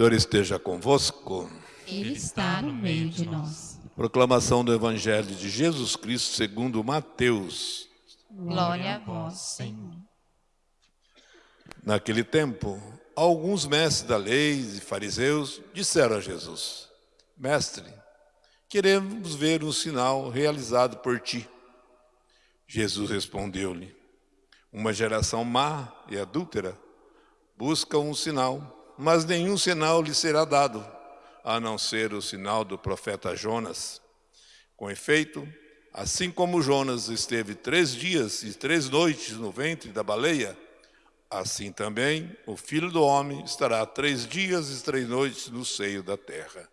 Senhor esteja convosco. Ele está no meio de nós. Proclamação do Evangelho de Jesus Cristo segundo Mateus. Glória a vós, Senhor. Naquele tempo, alguns mestres da lei e fariseus disseram a Jesus: Mestre, queremos ver um sinal realizado por ti. Jesus respondeu-lhe: Uma geração má e adúltera busca um sinal mas nenhum sinal lhe será dado, a não ser o sinal do profeta Jonas. Com efeito, assim como Jonas esteve três dias e três noites no ventre da baleia, assim também o Filho do Homem estará três dias e três noites no seio da terra.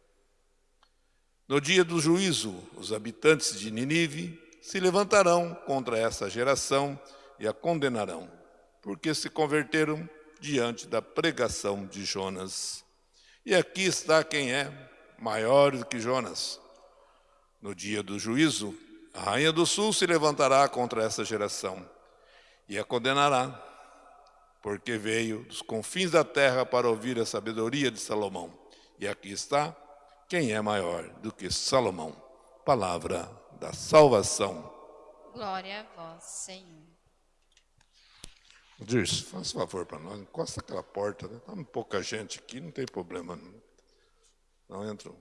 No dia do juízo, os habitantes de Ninive se levantarão contra essa geração e a condenarão, porque se converteram diante da pregação de Jonas. E aqui está quem é maior do que Jonas. No dia do juízo, a rainha do sul se levantará contra essa geração e a condenará, porque veio dos confins da terra para ouvir a sabedoria de Salomão. E aqui está quem é maior do que Salomão. Palavra da salvação. Glória a vós, Senhor. Dirce, um favor para nós, encosta aquela porta, né? Tá pouca gente aqui, não tem problema. Não, não entra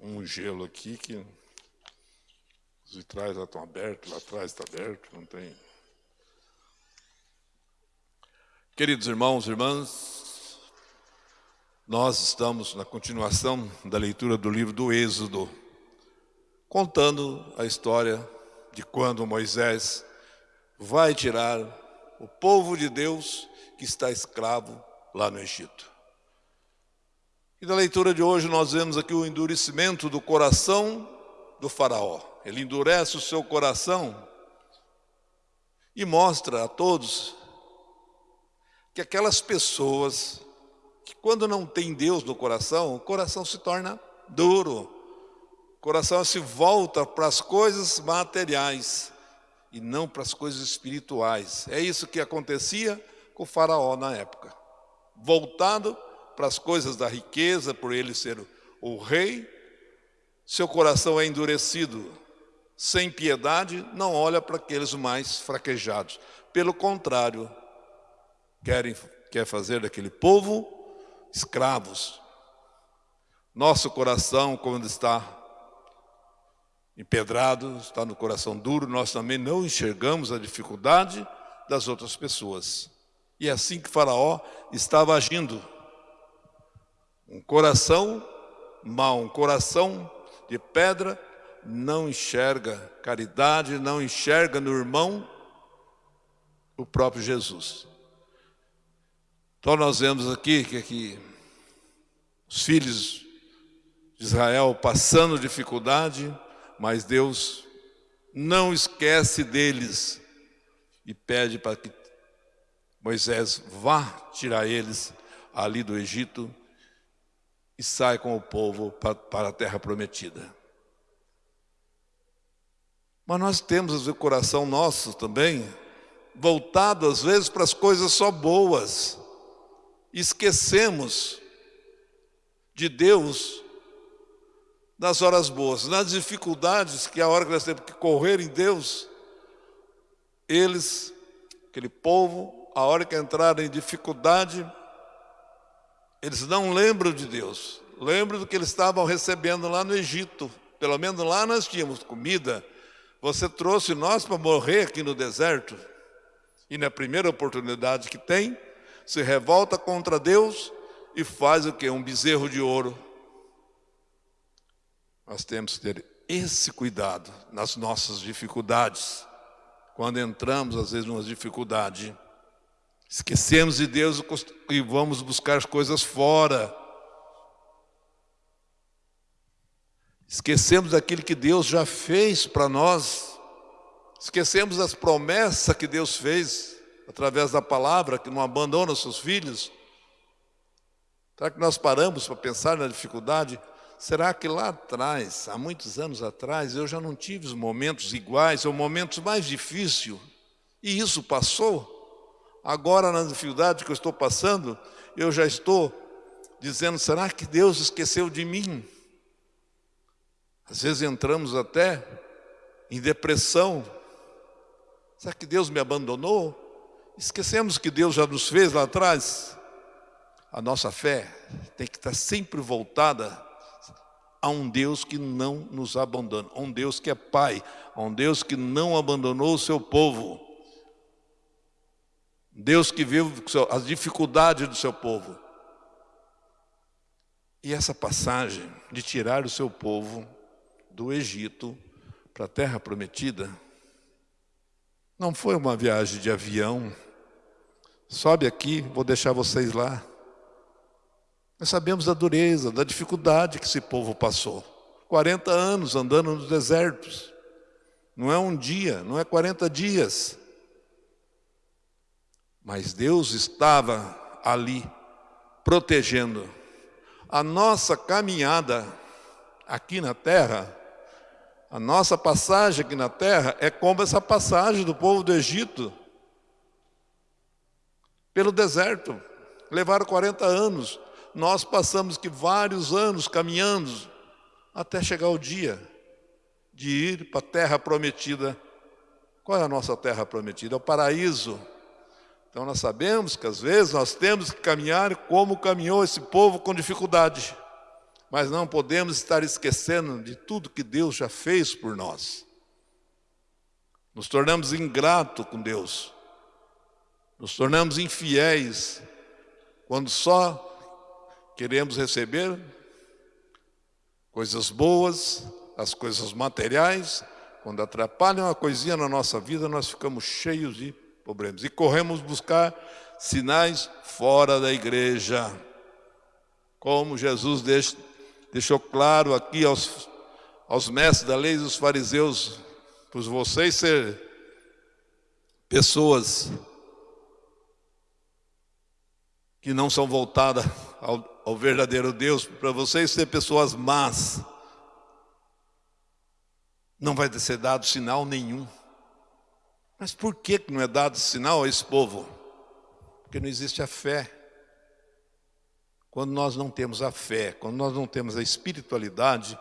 um gelo aqui que os vitrais lá estão abertos, lá atrás está aberto, não tem. Queridos irmãos e irmãs, nós estamos na continuação da leitura do livro do Êxodo, contando a história de quando Moisés vai tirar o povo de Deus que está escravo lá no Egito. E na leitura de hoje nós vemos aqui o endurecimento do coração do faraó. Ele endurece o seu coração e mostra a todos que aquelas pessoas que quando não tem Deus no coração, o coração se torna duro. O coração se volta para as coisas materiais e não para as coisas espirituais. É isso que acontecia com o faraó na época. Voltado para as coisas da riqueza, por ele ser o rei, seu coração é endurecido, sem piedade, não olha para aqueles mais fraquejados. Pelo contrário, querem, quer fazer daquele povo escravos. Nosso coração, quando está empedrado, está no coração duro, nós também não enxergamos a dificuldade das outras pessoas. E é assim que Faraó estava agindo. Um coração mau, um coração de pedra, não enxerga caridade, não enxerga no irmão o próprio Jesus. Então nós vemos aqui que, que os filhos de Israel passando dificuldade, mas Deus não esquece deles e pede para que Moisés vá tirar eles ali do Egito e sai com o povo para a terra prometida. Mas nós temos o coração nosso também voltado às vezes para as coisas só boas. Esquecemos de Deus nas horas boas, nas dificuldades, que é a hora que nós temos que correr em Deus, eles, aquele povo, a hora que entraram em dificuldade, eles não lembram de Deus, lembram do que eles estavam recebendo lá no Egito. Pelo menos lá nós tínhamos comida. Você trouxe nós para morrer aqui no deserto. E na primeira oportunidade que tem, se revolta contra Deus e faz o que? Um bezerro de ouro nós temos que ter esse cuidado nas nossas dificuldades. Quando entramos, às vezes, numa dificuldade, esquecemos de Deus e vamos buscar as coisas fora. Esquecemos daquilo que Deus já fez para nós. Esquecemos das promessas que Deus fez através da palavra, que não abandona os seus filhos. Será que nós paramos para pensar na dificuldade? Será que lá atrás, há muitos anos atrás, eu já não tive os momentos iguais, ou momentos mais difíceis, e isso passou? Agora, na dificuldade que eu estou passando, eu já estou dizendo: será que Deus esqueceu de mim? Às vezes entramos até em depressão. Será que Deus me abandonou? Esquecemos que Deus já nos fez lá atrás. A nossa fé tem que estar sempre voltada a um Deus que não nos abandona, a um Deus que é Pai, a um Deus que não abandonou o seu povo. Deus que viu as dificuldades do seu povo. E essa passagem de tirar o seu povo do Egito para a terra prometida não foi uma viagem de avião. Sobe aqui, vou deixar vocês lá. Nós sabemos da dureza, da dificuldade que esse povo passou. 40 anos andando nos desertos. Não é um dia, não é 40 dias. Mas Deus estava ali, protegendo. A nossa caminhada aqui na terra, a nossa passagem aqui na terra é como essa passagem do povo do Egito pelo deserto. Levaram 40 anos nós passamos que vários anos caminhando até chegar o dia de ir para a terra prometida. Qual é a nossa terra prometida? É o paraíso. Então nós sabemos que às vezes nós temos que caminhar como caminhou esse povo com dificuldade. Mas não podemos estar esquecendo de tudo que Deus já fez por nós. Nos tornamos ingratos com Deus. Nos tornamos infiéis quando só queremos receber coisas boas, as coisas materiais, quando atrapalham uma coisinha na nossa vida, nós ficamos cheios de problemas. E corremos buscar sinais fora da igreja. Como Jesus deixou claro aqui aos, aos mestres da lei e dos fariseus, por vocês ser pessoas que não são voltadas ao, ao verdadeiro Deus, para vocês ser pessoas más, não vai ser dado sinal nenhum. Mas por que não é dado sinal a esse povo? Porque não existe a fé. Quando nós não temos a fé, quando nós não temos a espiritualidade,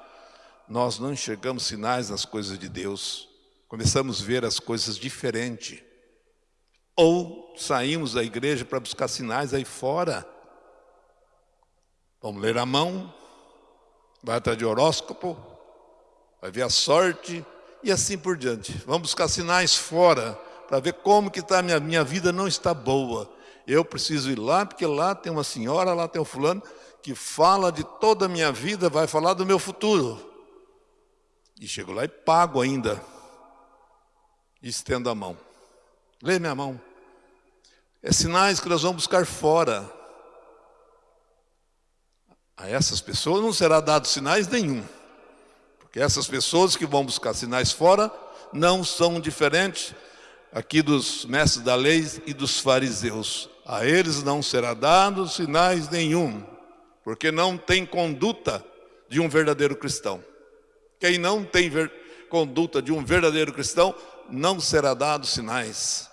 nós não enxergamos sinais nas coisas de Deus. Começamos a ver as coisas diferente. Ou saímos da igreja para buscar sinais aí fora. Vamos ler a mão, vai atrás de horóscopo, vai ver a sorte e assim por diante. Vamos buscar sinais fora para ver como que está a minha, minha vida não está boa. Eu preciso ir lá, porque lá tem uma senhora, lá tem um fulano, que fala de toda a minha vida, vai falar do meu futuro. E chego lá e pago ainda. E estendo a mão. Lê minha mão. É sinais que nós vamos buscar fora. A essas pessoas não será dado sinais nenhum. Porque essas pessoas que vão buscar sinais fora não são diferentes aqui dos mestres da lei e dos fariseus. A eles não será dado sinais nenhum, porque não tem conduta de um verdadeiro cristão. Quem não tem conduta de um verdadeiro cristão, não será dado sinais.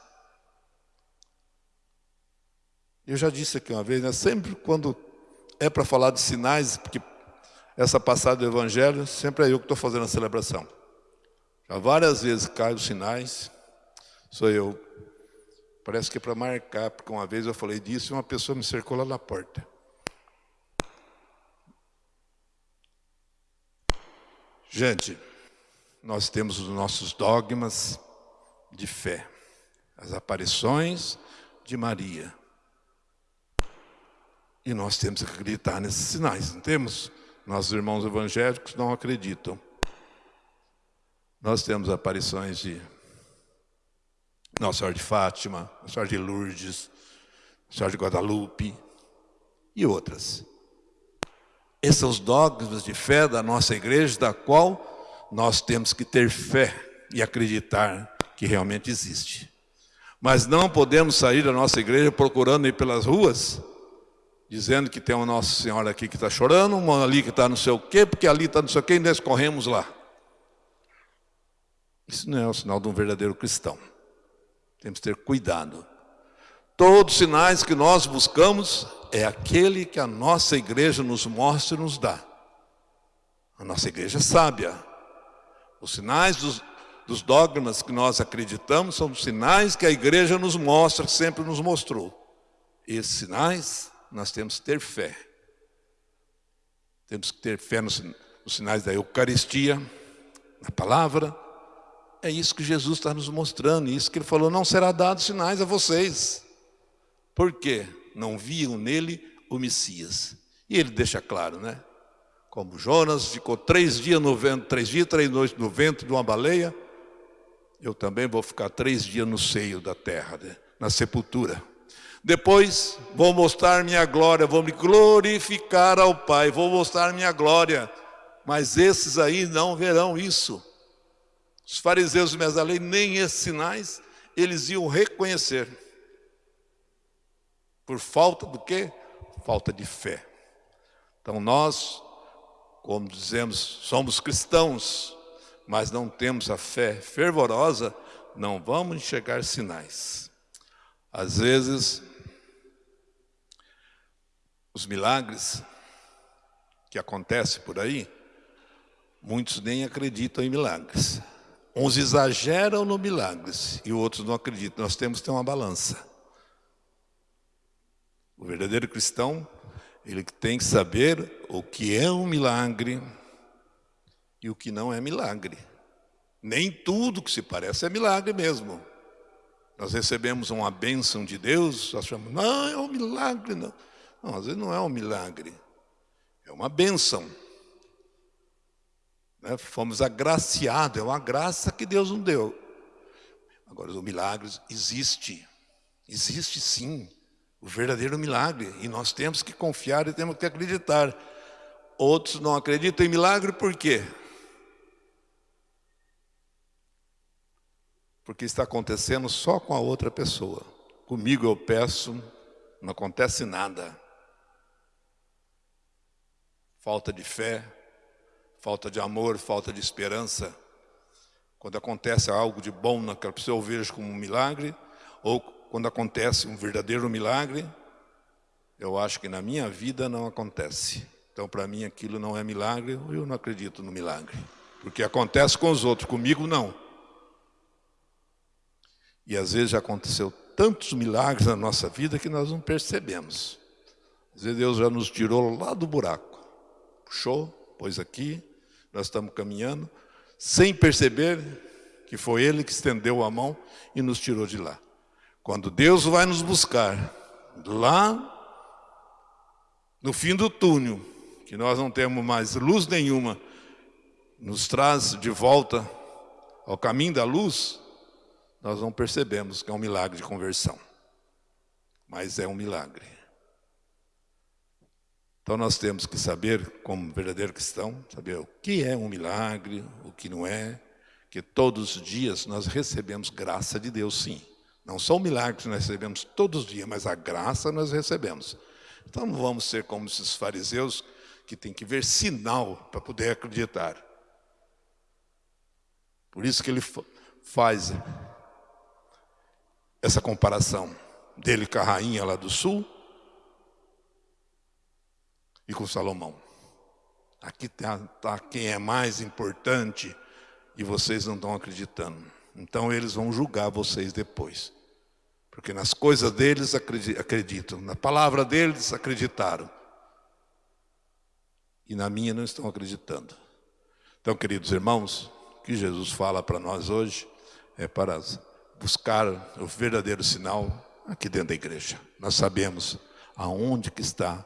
Eu já disse aqui uma vez, né? sempre quando é para falar de sinais, porque essa passagem do Evangelho, sempre é eu que estou fazendo a celebração. Já várias vezes caem os sinais, sou eu. Parece que é para marcar, porque uma vez eu falei disso e uma pessoa me cercou lá na porta. Gente, nós temos os nossos dogmas de fé, as aparições de Maria. E nós temos que acreditar nesses sinais, não temos? Nossos irmãos evangélicos não acreditam. Nós temos aparições de Nossa Senhora de Fátima, Nossa Senhora de Lourdes, Nossa Senhora de Guadalupe e outras. Esses são os dogmas de fé da nossa igreja, da qual nós temos que ter fé e acreditar que realmente existe. Mas não podemos sair da nossa igreja procurando ir pelas ruas dizendo que tem uma Nossa Senhora aqui que está chorando, uma ali que está não sei o quê, porque ali está não sei o quê, e nós corremos lá. Isso não é o sinal de um verdadeiro cristão. Temos que ter cuidado. Todos os sinais que nós buscamos é aquele que a nossa igreja nos mostra e nos dá. A nossa igreja é sábia. Os sinais dos, dos dogmas que nós acreditamos são os sinais que a igreja nos mostra, sempre nos mostrou. Esses sinais nós temos que ter fé. Temos que ter fé nos, nos sinais da Eucaristia, na palavra. É isso que Jesus está nos mostrando, isso que ele falou, não será dado sinais a vocês. Por quê? Não viam nele o Messias. E ele deixa claro, né? Como Jonas ficou três dias no vento, três dias, três noites no vento de uma baleia, eu também vou ficar três dias no seio da terra, né? na sepultura. Depois vou mostrar minha glória, vou me glorificar ao Pai, vou mostrar minha glória. Mas esses aí não verão isso. Os fariseus e da lei, nem esses sinais, eles iam reconhecer. Por falta do quê? Falta de fé. Então nós, como dizemos, somos cristãos, mas não temos a fé fervorosa, não vamos enxergar sinais. Às vezes, os milagres que acontecem por aí, muitos nem acreditam em milagres. Uns exageram no milagres e outros não acreditam. Nós temos que ter uma balança. O verdadeiro cristão, ele tem que saber o que é um milagre e o que não é milagre. Nem tudo que se parece é milagre mesmo. Nós recebemos uma bênção de Deus, nós chamamos, não, é um milagre, não. Não, às vezes não é um milagre, é uma bênção. Né? Fomos agraciados, é uma graça que Deus nos deu. Agora, o milagre existe, existe sim, o verdadeiro milagre, e nós temos que confiar e temos que acreditar. Outros não acreditam em milagre por quê? Porque está acontecendo só com a outra pessoa. Comigo eu peço, não acontece nada falta de fé, falta de amor, falta de esperança. Quando acontece algo de bom naquela pessoa, eu vejo como um milagre, ou quando acontece um verdadeiro milagre, eu acho que na minha vida não acontece. Então, para mim, aquilo não é milagre, eu não acredito no milagre. Porque acontece com os outros, comigo não. E às vezes já aconteceu tantos milagres na nossa vida que nós não percebemos. Às vezes Deus já nos tirou lá do buraco puxou, pôs aqui, nós estamos caminhando, sem perceber que foi Ele que estendeu a mão e nos tirou de lá. Quando Deus vai nos buscar, lá no fim do túnel, que nós não temos mais luz nenhuma, nos traz de volta ao caminho da luz, nós não percebemos que é um milagre de conversão. Mas é um milagre. Então nós temos que saber, como verdadeiro cristão, saber o que é um milagre, o que não é, que todos os dias nós recebemos graça de Deus, sim. Não são milagres nós recebemos todos os dias, mas a graça nós recebemos. Então não vamos ser como esses fariseus que tem que ver sinal para poder acreditar. Por isso que ele faz essa comparação dele com a rainha lá do sul, e com Salomão. Aqui está tá quem é mais importante e vocês não estão acreditando. Então eles vão julgar vocês depois. Porque nas coisas deles acreditam, na palavra deles acreditaram. E na minha não estão acreditando. Então, queridos irmãos, o que Jesus fala para nós hoje é para buscar o verdadeiro sinal aqui dentro da igreja. Nós sabemos aonde que está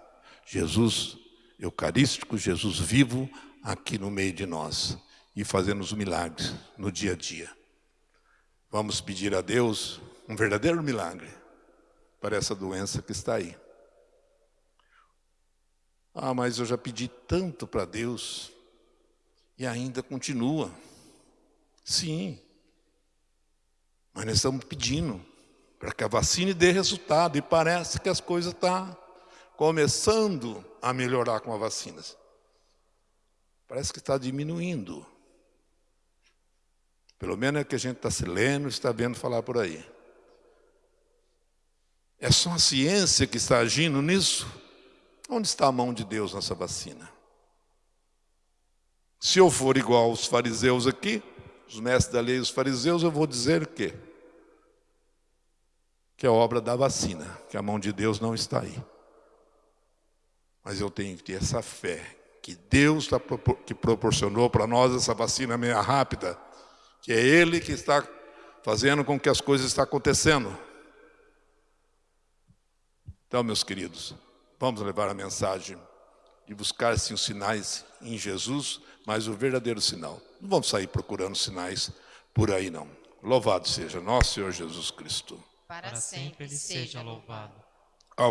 Jesus Eucarístico, Jesus vivo aqui no meio de nós e fazendo os milagres no dia a dia. Vamos pedir a Deus um verdadeiro milagre para essa doença que está aí. Ah, mas eu já pedi tanto para Deus e ainda continua. Sim, mas nós estamos pedindo para que a vacina dê resultado e parece que as coisas estão tá começando a melhorar com as vacinas. Parece que está diminuindo. Pelo menos é que a gente está se lendo, está vendo falar por aí. É só a ciência que está agindo nisso? Onde está a mão de Deus nessa vacina? Se eu for igual aos fariseus aqui, os mestres da lei e os fariseus, eu vou dizer que que é obra da vacina, que a mão de Deus não está aí. Mas eu tenho que ter essa fé que Deus tá, que proporcionou para nós essa vacina meia rápida, que é Ele que está fazendo com que as coisas estão acontecendo. Então, meus queridos, vamos levar a mensagem de buscar sim os sinais em Jesus, mas o verdadeiro sinal. Não vamos sair procurando sinais por aí não. Louvado seja nosso Senhor Jesus Cristo para sempre ele seja louvado.